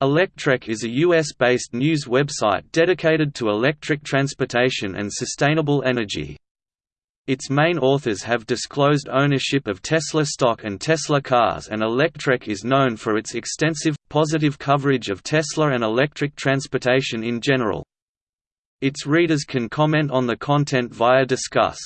Electrek is a US-based news website dedicated to electric transportation and sustainable energy. Its main authors have disclosed ownership of Tesla stock and Tesla cars and Electrek is known for its extensive, positive coverage of Tesla and electric transportation in general. Its readers can comment on the content via Disqus.